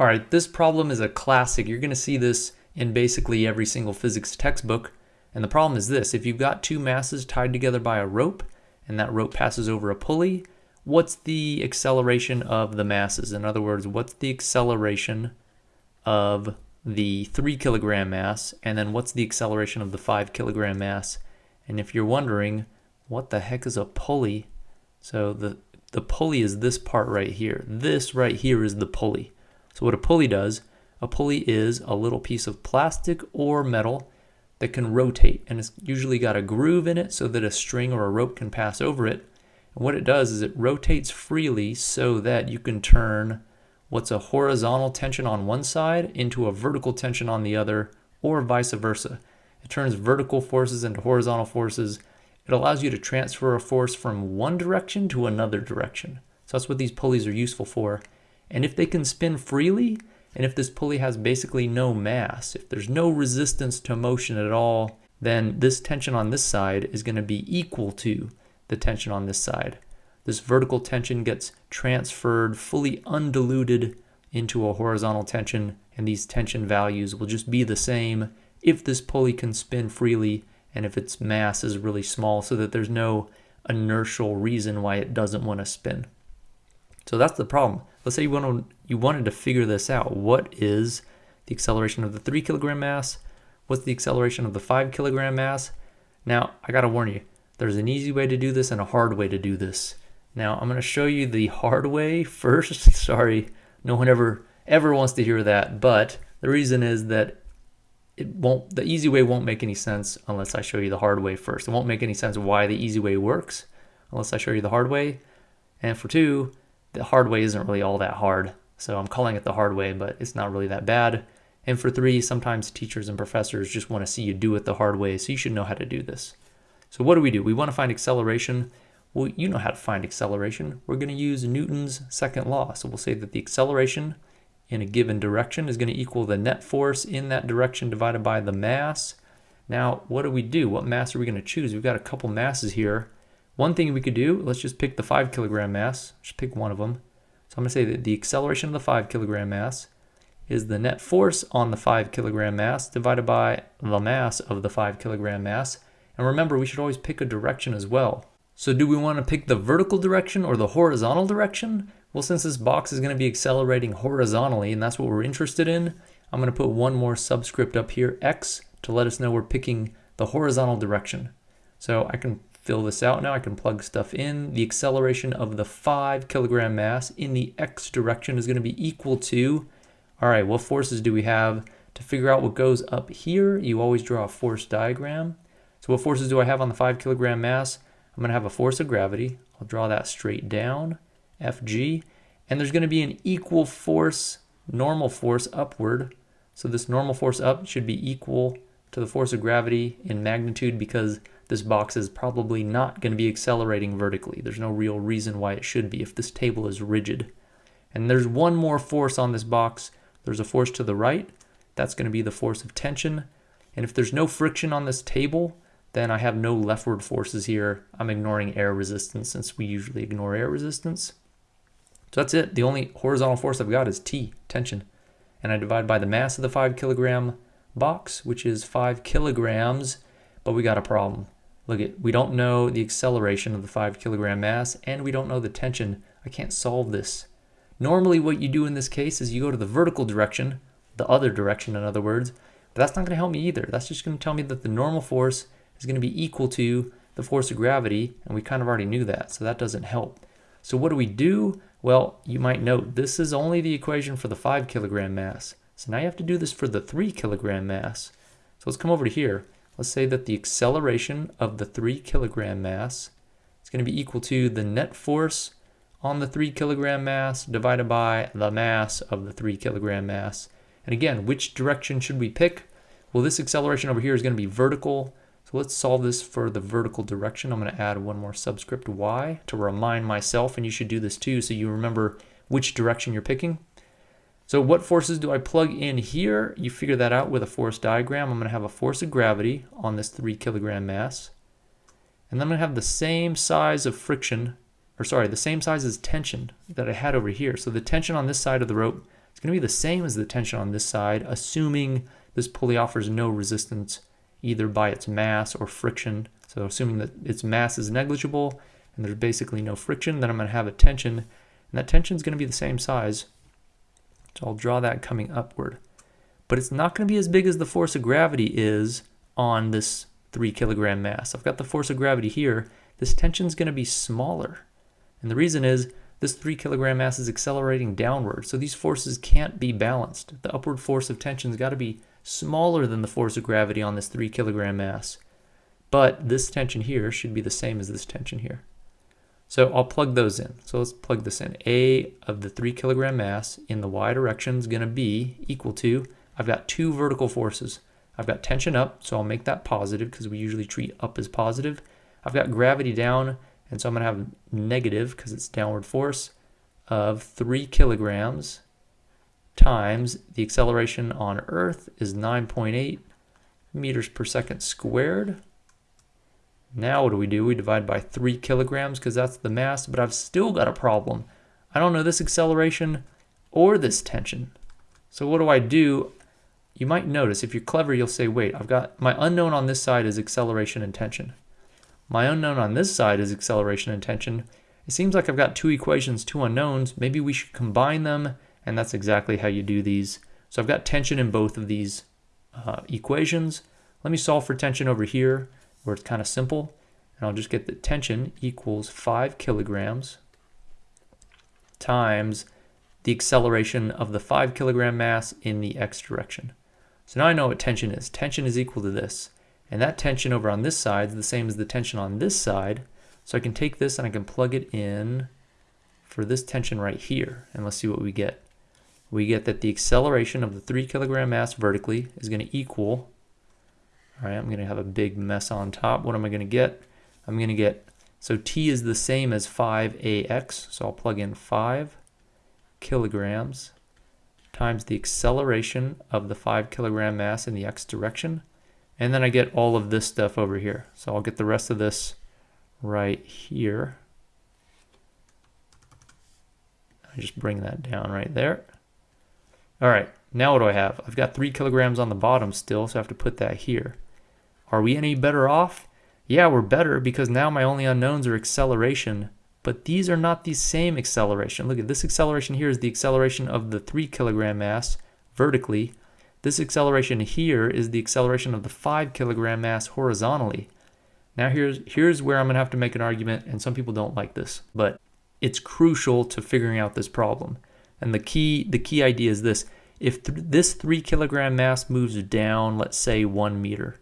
All right, this problem is a classic. You're going to see this in basically every single physics textbook. And the problem is this, if you've got two masses tied together by a rope, and that rope passes over a pulley, what's the acceleration of the masses? In other words, what's the acceleration of the three kilogram mass, and then what's the acceleration of the five kilogram mass? And if you're wondering, what the heck is a pulley? So the, the pulley is this part right here. This right here is the pulley. So what a pulley does, a pulley is a little piece of plastic or metal that can rotate and it's usually got a groove in it so that a string or a rope can pass over it. And what it does is it rotates freely so that you can turn what's a horizontal tension on one side into a vertical tension on the other or vice versa. It turns vertical forces into horizontal forces. It allows you to transfer a force from one direction to another direction. So that's what these pulleys are useful for. And if they can spin freely, and if this pulley has basically no mass, if there's no resistance to motion at all, then this tension on this side is going to be equal to the tension on this side. This vertical tension gets transferred fully undiluted into a horizontal tension, and these tension values will just be the same if this pulley can spin freely and if its mass is really small so that there's no inertial reason why it doesn't want to spin. So that's the problem. Let's say you, want to, you wanted to figure this out. What is the acceleration of the 3 kilogram mass? What's the acceleration of the 5 kilogram mass? Now, I got to warn you, there's an easy way to do this and a hard way to do this. Now, I'm going to show you the hard way first. Sorry, no one ever ever wants to hear that, but the reason is that it won't the easy way won't make any sense unless I show you the hard way first. It won't make any sense why the easy way works unless I show you the hard way. And for two, the hard way isn't really all that hard. So I'm calling it the hard way, but it's not really that bad. And for three, sometimes teachers and professors just want to see you do it the hard way, so you should know how to do this. So what do we do? We want to find acceleration. Well, you know how to find acceleration. We're going to use Newton's second law. So we'll say that the acceleration in a given direction is going to equal the net force in that direction divided by the mass. Now, what do we do? What mass are we going to choose? We've got a couple masses here. One thing we could do, let's just pick the 5 kilogram mass. Just pick one of them. So I'm going to say that the acceleration of the 5 kilogram mass is the net force on the 5 kilogram mass divided by the mass of the 5 kilogram mass. And remember, we should always pick a direction as well. So do we want to pick the vertical direction or the horizontal direction? Well, since this box is going to be accelerating horizontally, and that's what we're interested in, I'm going to put one more subscript up here, x, to let us know we're picking the horizontal direction. So I can fill this out now. I can plug stuff in. The acceleration of the 5 kilogram mass in the x direction is going to be equal to, all right, what forces do we have? To figure out what goes up here, you always draw a force diagram. So what forces do I have on the 5 kilogram mass? I'm going to have a force of gravity. I'll draw that straight down, Fg. And there's going to be an equal force, normal force upward. So this normal force up should be equal to the force of gravity in magnitude because this box is probably not going to be accelerating vertically. There's no real reason why it should be if this table is rigid. And there's one more force on this box. There's a force to the right. That's going to be the force of tension. And if there's no friction on this table, then I have no leftward forces here. I'm ignoring air resistance since we usually ignore air resistance. So that's it. The only horizontal force I've got is T, tension. And I divide by the mass of the 5 kilogram box, which is 5 kilograms, but we got a problem. Look at, we don't know the acceleration of the 5 kilogram mass, and we don't know the tension. I can't solve this. Normally what you do in this case is you go to the vertical direction, the other direction in other words, but that's not going to help me either. That's just going to tell me that the normal force is going to be equal to the force of gravity, and we kind of already knew that, so that doesn't help. So what do we do? Well, you might note this is only the equation for the 5 kilogram mass. So now you have to do this for the 3 kilogram mass. So let's come over to here. Let's say that the acceleration of the 3 kilogram mass is going to be equal to the net force on the 3 kilogram mass divided by the mass of the 3 kilogram mass. And again, which direction should we pick? Well, this acceleration over here is going to be vertical. So let's solve this for the vertical direction. I'm going to add one more subscript y to remind myself, and you should do this too so you remember which direction you're picking. So what forces do I plug in here? You figure that out with a force diagram. I'm going to have a force of gravity on this 3 kilogram mass. And then I'm going to have the same size of friction, or sorry, the same size as tension that I had over here. So the tension on this side of the rope is going to be the same as the tension on this side, assuming this pulley offers no resistance either by its mass or friction. So assuming that its mass is negligible and there's basically no friction, then I'm going to have a tension, and that tension is going to be the same size. So I'll draw that coming upward. But it's not going to be as big as the force of gravity is on this 3 kilogram mass. I've got the force of gravity here. This tension is going to be smaller. And the reason is this 3 kilogram mass is accelerating downward, so these forces can't be balanced. The upward force of tension's got to be smaller than the force of gravity on this 3 kilogram mass. But this tension here should be the same as this tension here. So I'll plug those in. So let's plug this in. A of the 3 kilogram mass in the y direction is going to be equal to, I've got two vertical forces. I've got tension up, so I'll make that positive because we usually treat up as positive. I've got gravity down, and so I'm going to have negative, because it's downward force, of 3 kilograms times the acceleration on Earth is 9.8 meters per second squared. Now what do we do? We divide by 3 kilograms because that's the mass, but I've still got a problem. I don't know this acceleration or this tension. So what do I do? You might notice, if you're clever, you'll say, wait, I've got my unknown on this side is acceleration and tension. My unknown on this side is acceleration and tension. It seems like I've got two equations, two unknowns. Maybe we should combine them, and that's exactly how you do these. So I've got tension in both of these uh, equations. Let me solve for tension over here, where it's kind of simple. And I'll just get the tension equals 5 kilograms times the acceleration of the 5 kilogram mass in the x direction. So now I know what tension is. Tension is equal to this. And that tension over on this side is the same as the tension on this side. So I can take this and I can plug it in for this tension right here. And let's see what we get. We get that the acceleration of the 3 kilogram mass vertically is going to equal, all right, I'm going to have a big mess on top. What am I going to get? I'm going to get, so T is the same as 5AX. So I'll plug in 5 kilograms times the acceleration of the 5 kilogram mass in the x direction and then I get all of this stuff over here. So I'll get the rest of this right here. I just bring that down right there. All right, now what do I have? I've got three kilograms on the bottom still, so I have to put that here. Are we any better off? Yeah, we're better because now my only unknowns are acceleration, but these are not the same acceleration. Look at this acceleration here is the acceleration of the three kilogram mass vertically, this acceleration here is the acceleration of the 5 kilogram mass horizontally. Now here's, here's where I'm going to have to make an argument, and some people don't like this, but it's crucial to figuring out this problem. And the key, the key idea is this. If th this 3 kilogram mass moves down, let's say 1 meter,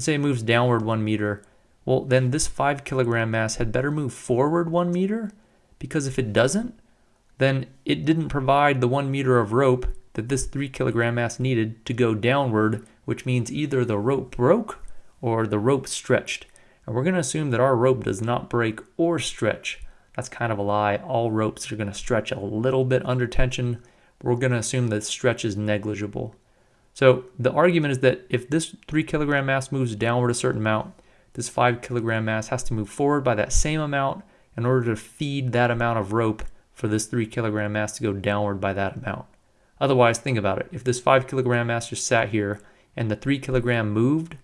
let's say it moves downward 1 meter, well then this 5 kilogram mass had better move forward 1 meter, because if it doesn't, then it didn't provide the 1 meter of rope that this 3 kilogram mass needed to go downward, which means either the rope broke or the rope stretched. And we're going to assume that our rope does not break or stretch. That's kind of a lie. All ropes are going to stretch a little bit under tension. We're going to assume that stretch is negligible. So the argument is that if this 3 kilogram mass moves downward a certain amount, this 5 kilogram mass has to move forward by that same amount in order to feed that amount of rope for this 3 kilogram mass to go downward by that amount. Otherwise, think about it. If this 5 kilogram mass just sat here and the 3 kilogram moved,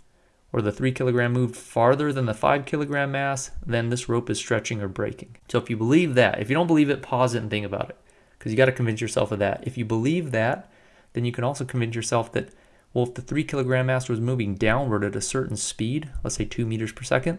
or the 3 kilogram moved farther than the 5 kilogram mass, then this rope is stretching or breaking. So if you believe that, if you don't believe it, pause it and think about it. Because you got to convince yourself of that. If you believe that, then you can also convince yourself that, well, if the 3 kilogram mass was moving downward at a certain speed, let's say 2 meters per second,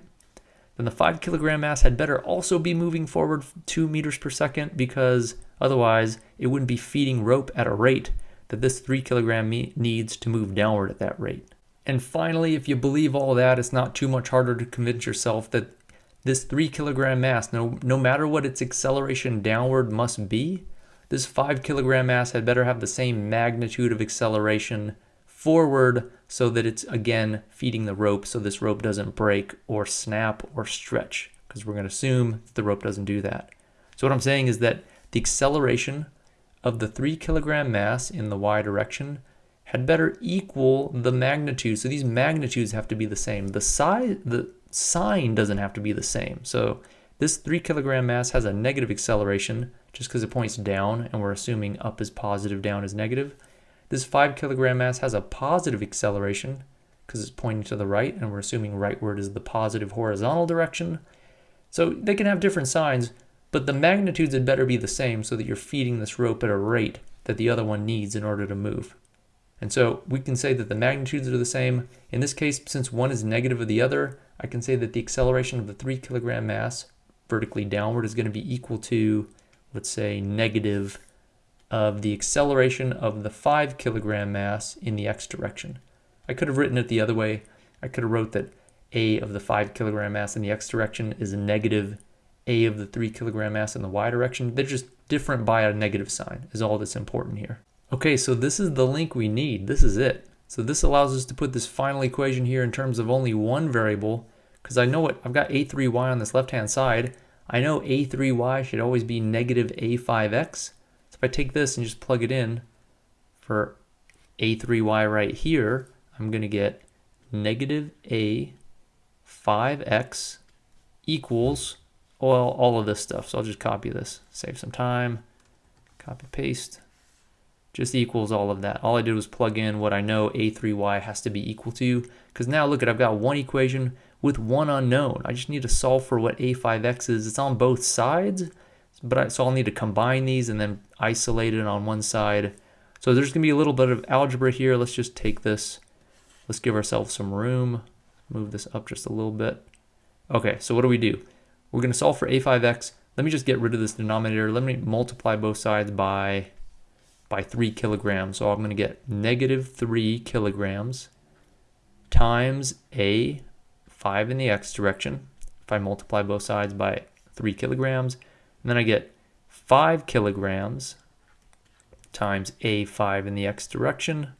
then the 5 kilogram mass had better also be moving forward 2 meters per second because otherwise it wouldn't be feeding rope at a rate that this 3 kilogram needs to move downward at that rate. And finally, if you believe all that, it's not too much harder to convince yourself that this 3 kilogram mass, no, no matter what its acceleration downward must be, this 5 kilogram mass had better have the same magnitude of acceleration forward so that it's again feeding the rope so this rope doesn't break or snap or stretch because we're going to assume the rope doesn't do that. So what I'm saying is that the acceleration of the 3 kilogram mass in the y direction had better equal the magnitude. So these magnitudes have to be the same. The size, the sign doesn't have to be the same. So This 3 kilogram mass has a negative acceleration just because it points down and we're assuming up is positive, down is negative. This 5 kilogram mass has a positive acceleration because it's pointing to the right and we're assuming rightward is the positive horizontal direction. So they can have different signs, but the magnitudes had better be the same so that you're feeding this rope at a rate that the other one needs in order to move. And so we can say that the magnitudes are the same. In this case, since one is negative of the other, I can say that the acceleration of the 3 kilogram mass vertically downward is going to be equal to, let's say, negative of the acceleration of the 5 kilogram mass in the x direction. I could have written it the other way. I could have wrote that a of the 5 kilogram mass in the x direction is a negative a of the 3 kilogram mass in the y direction. They're just different by a negative sign is all that's important here. Okay, so this is the link we need. This is it. So this allows us to put this final equation here in terms of only one variable because I know what I've got a3y on this left-hand side. I know a3y should always be negative a5x. So if I take this and just plug it in for a3y right here, I'm going to get negative a5x equals all, all of this stuff. So I'll just copy this, save some time, copy paste, just equals all of that. All I did was plug in what I know a3y has to be equal to, because now look at, I've got one equation with one unknown. I just need to solve for what a5x is. It's on both sides, but I, so I'll need to combine these and then isolate it on one side. So there's to be a little bit of algebra here. Let's just take this. Let's give ourselves some room. Move this up just a little bit. Okay, so what do we do? We're to solve for a5x. Let me just get rid of this denominator. Let me multiply both sides by, by 3 kilograms. So I'm to get negative 3 kilograms times a 5 in the x direction. If I multiply both sides by 3 kilograms, and then I get 5 kilograms times a5 in the x direction.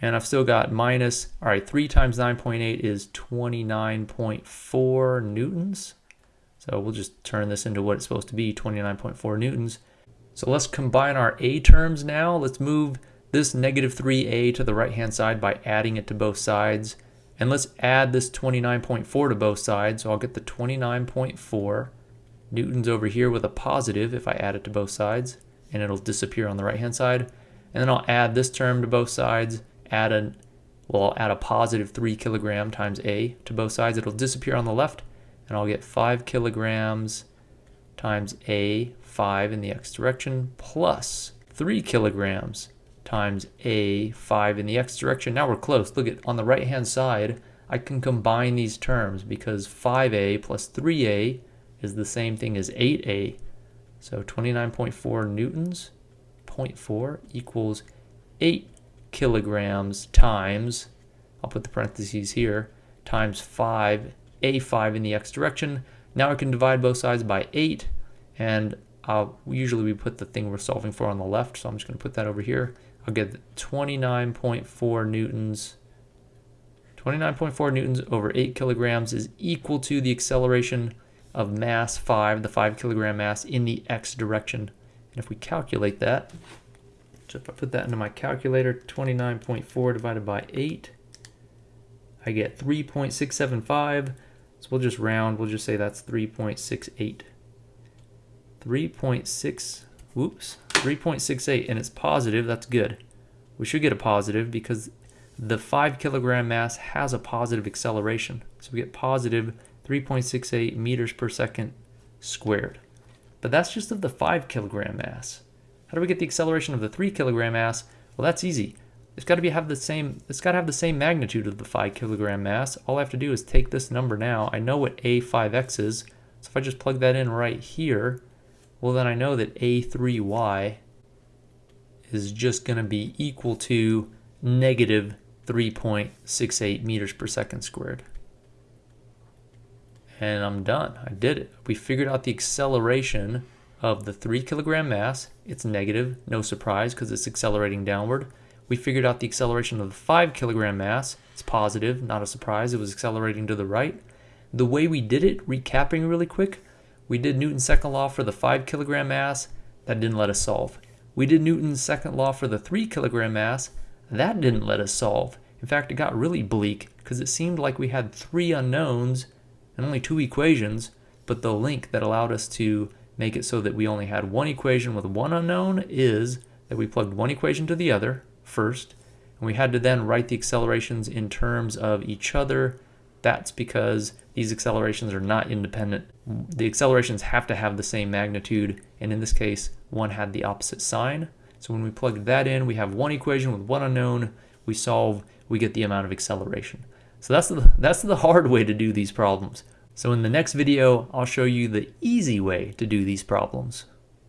And I've still got minus, all right, 3 times 9.8 is 29.4 newtons. So we'll just turn this into what it's supposed to be, 29.4 newtons. So let's combine our A terms now. Let's move this negative 3A to the right-hand side by adding it to both sides. And let's add this 29.4 to both sides. So I'll get the 29.4 newtons over here with a positive if I add it to both sides. And it'll disappear on the right-hand side. And then I'll add this term to both sides. Add a, well, I'll add a positive 3 kilogram times A to both sides. It'll disappear on the left and I'll get 5 kilograms times a 5 in the x direction plus 3 kilograms times a 5 in the x direction. Now we're close. Look at on the right hand side, I can combine these terms because 5a plus 3a is the same thing as 8a. So 29.4 newtons, 0.4 equals 8 kilograms times, I'll put the parentheses here, times 5 a5 in the x direction. Now I can divide both sides by 8, and I'll, usually we put the thing we're solving for on the left, so I'm just going to put that over here. I'll get 29.4 newtons. 29.4 newtons over 8 kilograms is equal to the acceleration of mass 5, the 5 kilogram mass, in the x direction. And if we calculate that, so if I put that into my calculator, 29.4 divided by 8, I get 3.675. So we'll just round, we'll just say that's 3.68. 3.6, whoops, 3.68, and it's positive, that's good. We should get a positive because the 5 kilogram mass has a positive acceleration. So we get positive 3.68 meters per second squared. But that's just of the 5 kilogram mass. How do we get the acceleration of the 3 kilogram mass? Well, that's easy. It's got to be have the same. It's got to have the same magnitude of the five kilogram mass. All I have to do is take this number now. I know what a5x is, so if I just plug that in right here, well then I know that a3y is just going to be equal to negative 3.68 meters per second squared. And I'm done. I did it. We figured out the acceleration of the 3 kilogram mass. It's negative, no surprise, because it's accelerating downward. We figured out the acceleration of the 5 kilogram mass. It's positive, not a surprise. It was accelerating to the right. The way we did it, recapping really quick, we did Newton's second law for the 5 kilogram mass. That didn't let us solve. We did Newton's second law for the 3 kilogram mass. That didn't let us solve. In fact, it got really bleak because it seemed like we had three unknowns and only two equations. but the link that allowed us to make it so that we only had one equation with one unknown is that we plugged one equation to the other first, and we had to then write the accelerations in terms of each other. That's because these accelerations are not independent. The accelerations have to have the same magnitude, and in this case, one had the opposite sign. So when we plug that in, we have one equation with one unknown, we solve, we get the amount of acceleration. So that's the, that's the hard way to do these problems. So in the next video, I'll show you the easy way to do these problems.